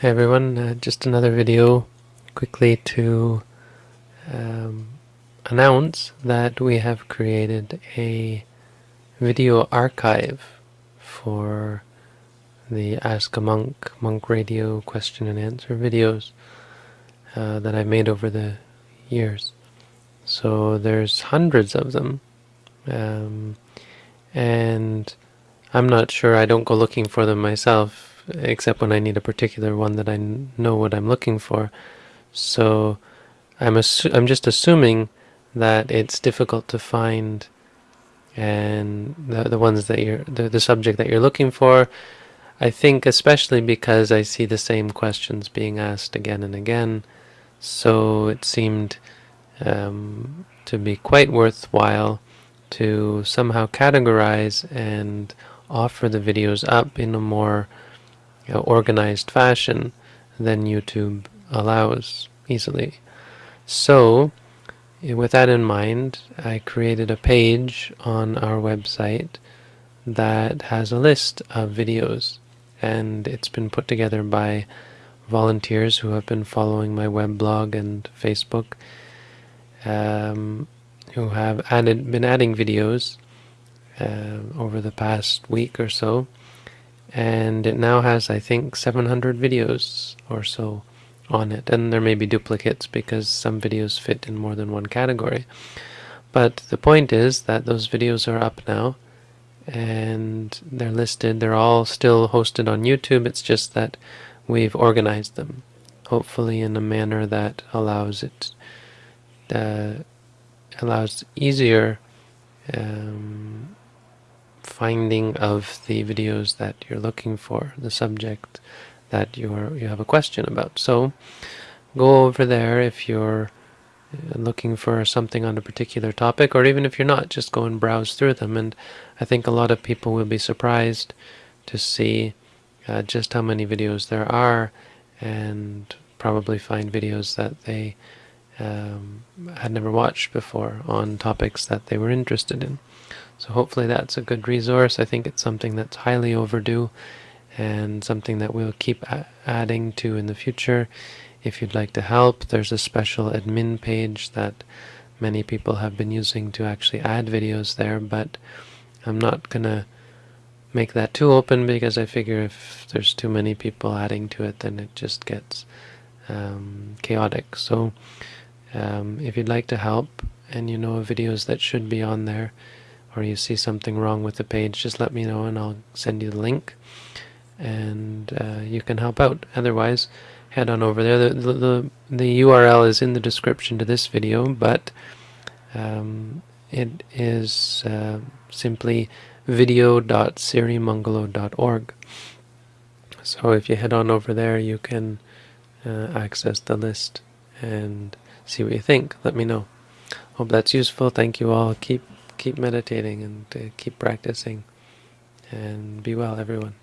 Hey everyone, uh, just another video quickly to um, announce that we have created a video archive for the Ask a Monk, Monk Radio question and answer videos uh, that I've made over the years. So there's hundreds of them. Um, and I'm not sure, I don't go looking for them myself except when I need a particular one that I know what I'm looking for. So I'm I'm just assuming that it's difficult to find and the the ones that you're the, the subject that you're looking for. I think especially because I see the same questions being asked again and again, so it seemed um, to be quite worthwhile to somehow categorize and offer the videos up in a more organized fashion than YouTube allows easily. So, with that in mind, I created a page on our website that has a list of videos and it's been put together by volunteers who have been following my web blog and Facebook um, who have added been adding videos uh, over the past week or so and it now has I think 700 videos or so on it. And there may be duplicates because some videos fit in more than one category. But the point is that those videos are up now and they're listed. They're all still hosted on YouTube. It's just that we've organized them hopefully in a manner that allows it uh, allows easier um, finding of the videos that you're looking for, the subject that you're you have a question about. So go over there if you're uh, looking for something on a particular topic, or even if you're not, just go and browse through them. And I think a lot of people will be surprised to see uh, just how many videos there are, and probably find videos that they um, had never watched before on topics that they were interested in. So hopefully that's a good resource. I think it's something that's highly overdue and something that we'll keep adding to in the future. If you'd like to help, there's a special admin page that many people have been using to actually add videos there, but I'm not going to make that too open because I figure if there's too many people adding to it, then it just gets um, chaotic. So um, if you'd like to help and you know of videos that should be on there, or you see something wrong with the page, just let me know and I'll send you the link and uh, you can help out. Otherwise, head on over there. The, the, the, the URL is in the description to this video, but um, it is uh, simply video.sirimangalo.org. So if you head on over there, you can uh, access the list and see what you think. Let me know. Hope that's useful. Thank you all. Keep keep meditating and uh, keep practicing and be well everyone